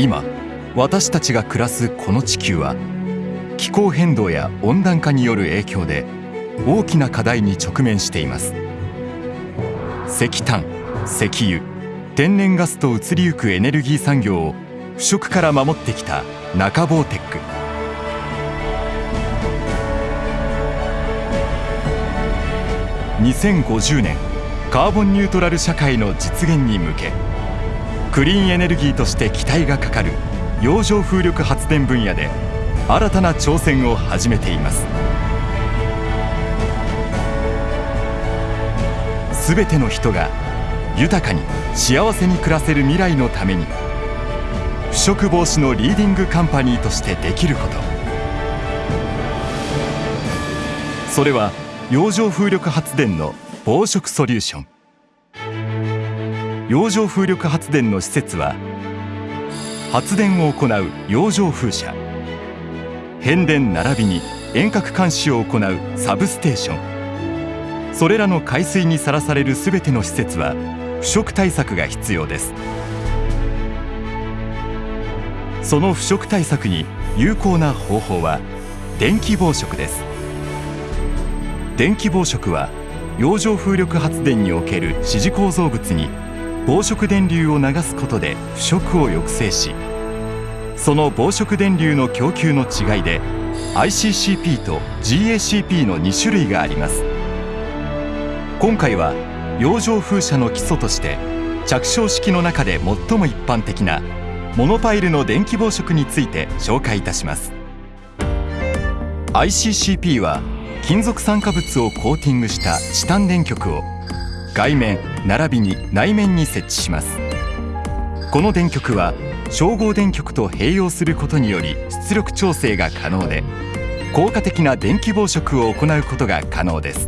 今私たちが暮らすこの地球は気候変動や温暖化による影響で大きな課題に直面しています。石炭石油天然ガスと移りゆくエネルギー産業を腐食から守ってきた中ボーテック。2050年カーボンニュートラル社会の実現に向けクリーンエネルギーとして期待がかかる洋上風力発電分野で新たな挑戦を始めています。すべての人が豊かに幸せに暮らせる未来のために腐食防止のリーディングカンパニーとしてできること。それは洋上風力発電の防食ソリューション。洋上風力発電の施設は発電を行う洋上風車変電並びに遠隔監視を行うサブステーションそれらの海水にさらされるすべての施設は腐食対策が必要です。その腐食対策に有効な方法は電気防食です。電気防食は洋上風力発電における支持構造物に防食電流を流すことで腐食を抑制しその防食電流の供給の違いで ICCP と GACP の2種類があります。今回は洋上風車の基礎として着床式の中で最も一般的なモノパイルの電気防食について紹介いたします。ICCP は金属酸化物をコーティングしたチタン電極を外面並びに内面に設置します。この電極は照合電極と併用することにより出力調整が可能で効果的な電気防食を行うことが可能です。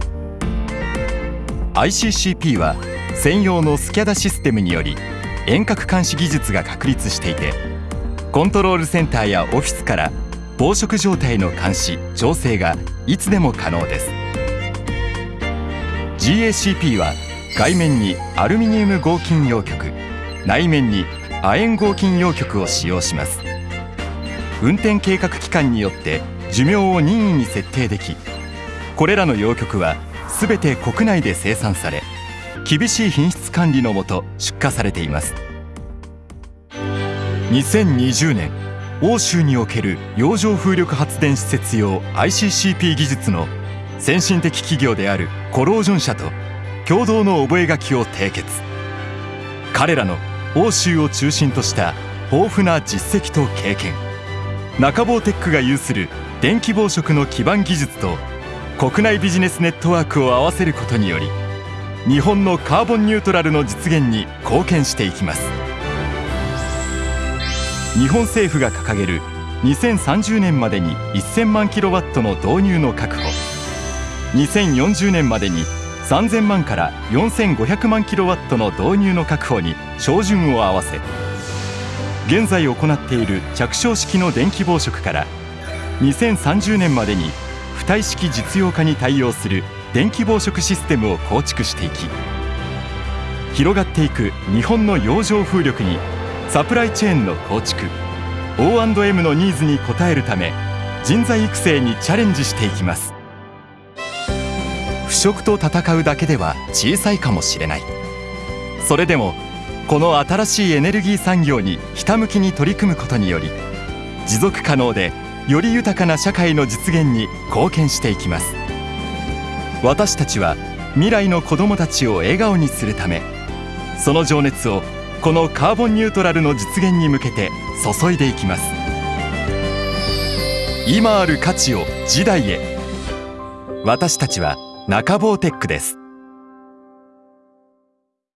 ICCP は専用のスキャダシステムにより遠隔監視技術が確立していてコントロールセンターやオフィスから防食状態の監視調整がいつでも可能です。GACP は外面にアルミニウム合金陽極内面に亜鉛合金陽極を使用します。運転計画期間によって寿命を任意に設定できこれらの陽極はすべて国内で生産され厳しい品質管理のもと出荷されています。2020年欧州における洋上風力発電施設用 ICCP 技術の先進的企業であるコロージョン社と共同の覚書を締結。彼らの欧州を中心とした豊富な実績と経験。中坊テックが有する電気防食の基盤技術と国内ビジネスネットワークを合わせることにより日本のカーボンニュートラルの実現に貢献していきます。日本政府が掲げる2030年までに1000万キロワットの導入の確保。2040年までに3000万から4500万キロワットの導入の確保に照準を合わせ現在行っている着床式の電気防食から2030年までに浮体式実用化に対応する電気防食システムを構築していき広がっていく日本の洋上風力にサプライチェーンの構築 O&M のニーズに応えるため人材育成にチャレンジしていきます。腐食と戦うだけでは小さいかもしれない。それでもこの新しいエネルギー産業にひたむきに取り組むことにより持続可能でより豊かな社会の実現に貢献していきます。私たちは未来の子どもたちを笑顔にするためその情熱をこのカーボンニュートラルの実現に向けて注いでいきます。今ある価値を時代へ。私たちは中坊テックです。